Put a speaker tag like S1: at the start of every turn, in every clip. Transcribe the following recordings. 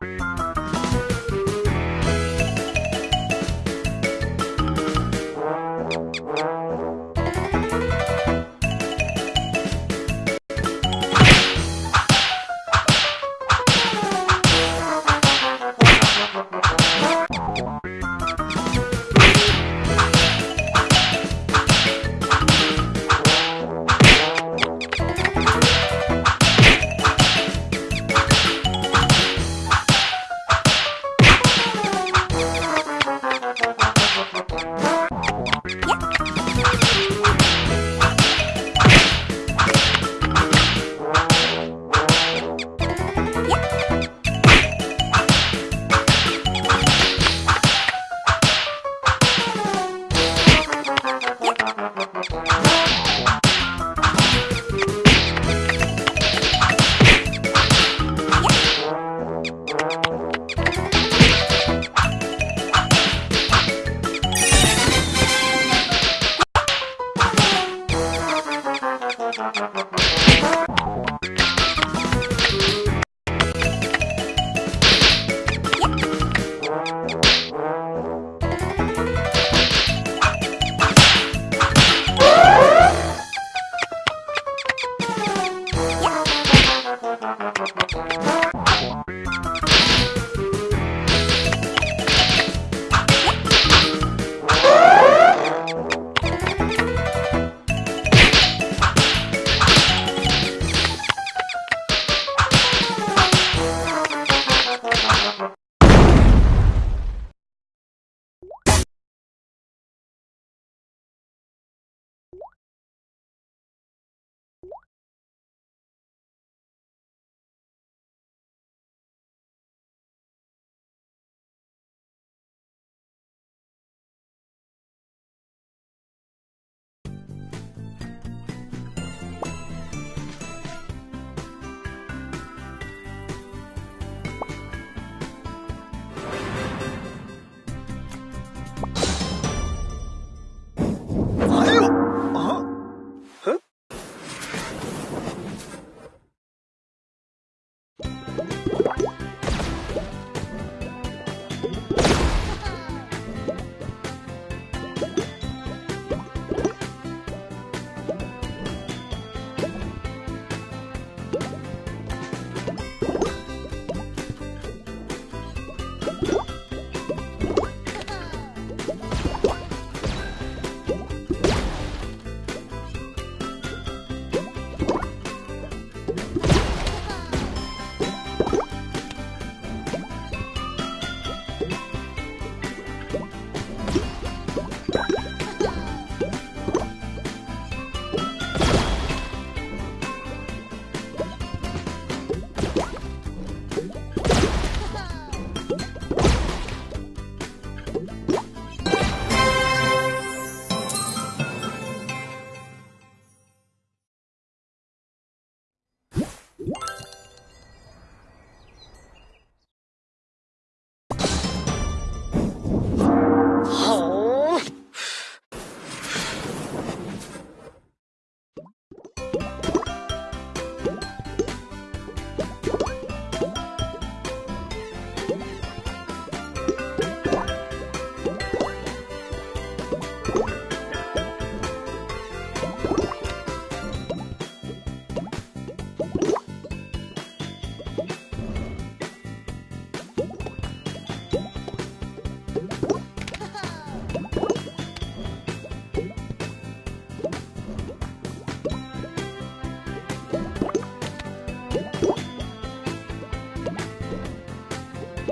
S1: Beep.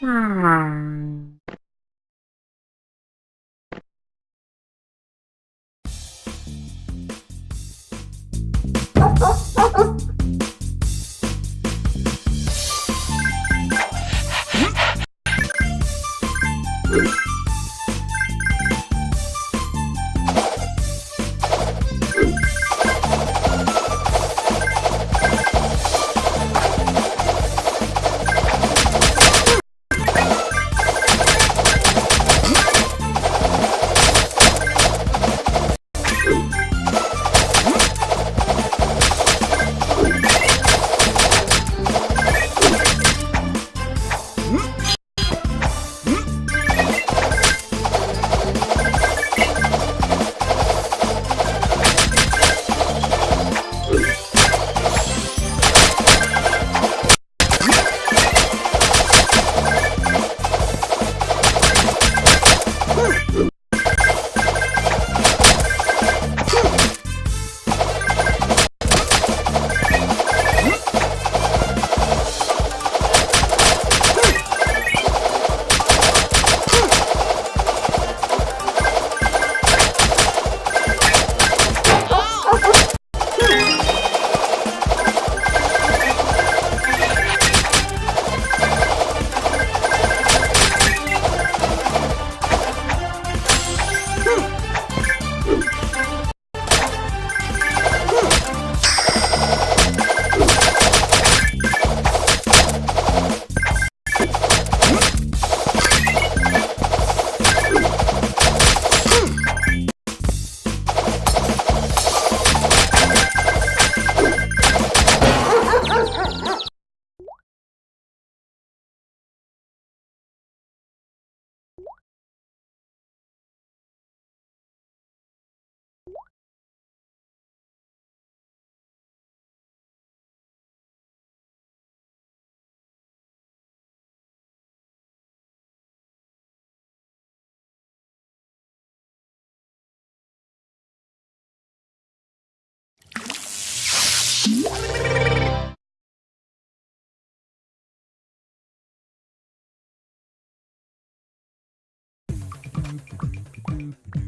S2: Hmm.
S1: Oh, oh, oh, oh. ピピピ。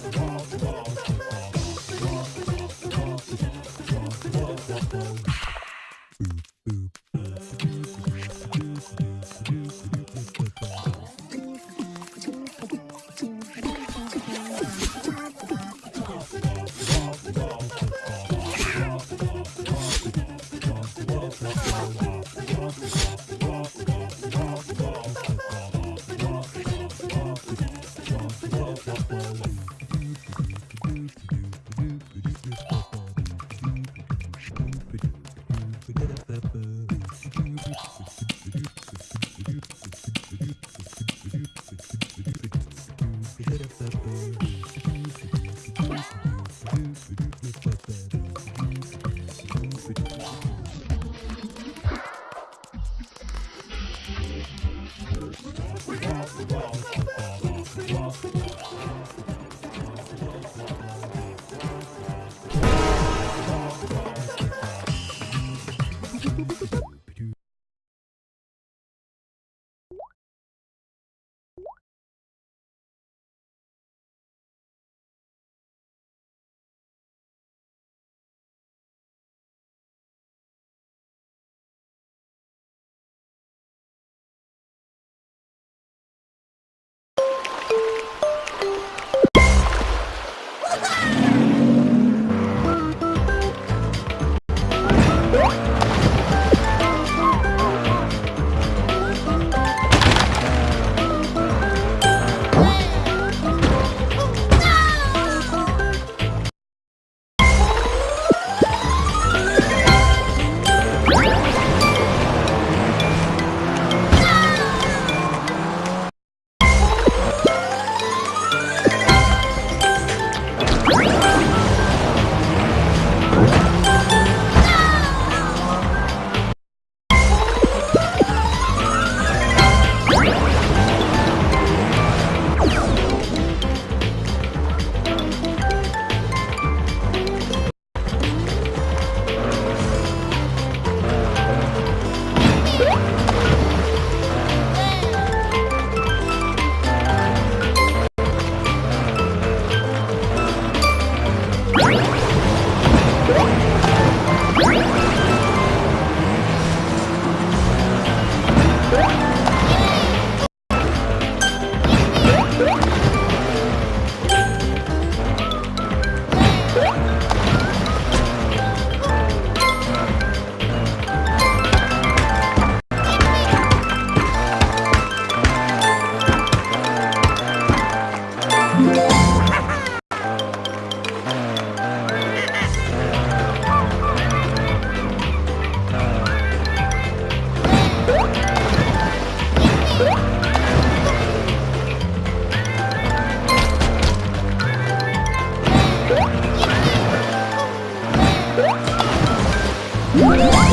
S1: What?